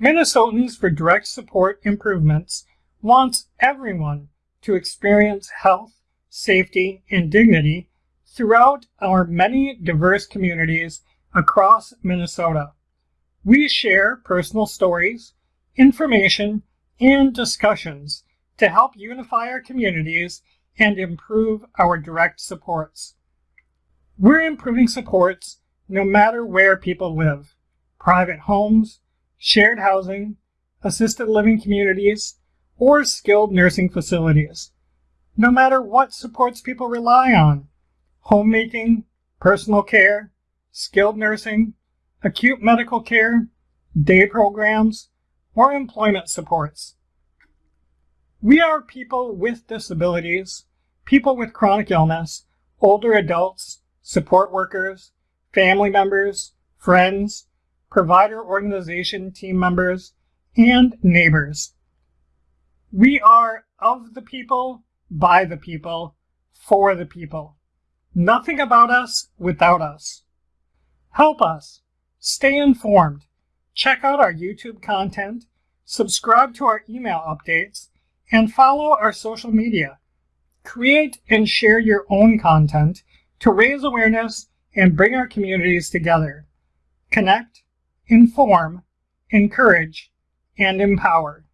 Minnesotans for Direct Support Improvements wants everyone to experience health, safety, and dignity throughout our many diverse communities across Minnesota. We share personal stories, information, and discussions to help unify our communities and improve our direct supports. We're improving supports no matter where people live, private homes, shared housing, assisted living communities, or skilled nursing facilities. No matter what supports people rely on, homemaking, personal care, skilled nursing, acute medical care, day programs, or employment supports. We are people with disabilities, people with chronic illness, older adults, support workers, family members, friends, provider organization team members, and neighbors. We are of the people, by the people, for the people. Nothing about us without us. Help us. Stay informed. Check out our YouTube content, subscribe to our email updates, and follow our social media. Create and share your own content to raise awareness and bring our communities together. Connect, inform, encourage, and empower.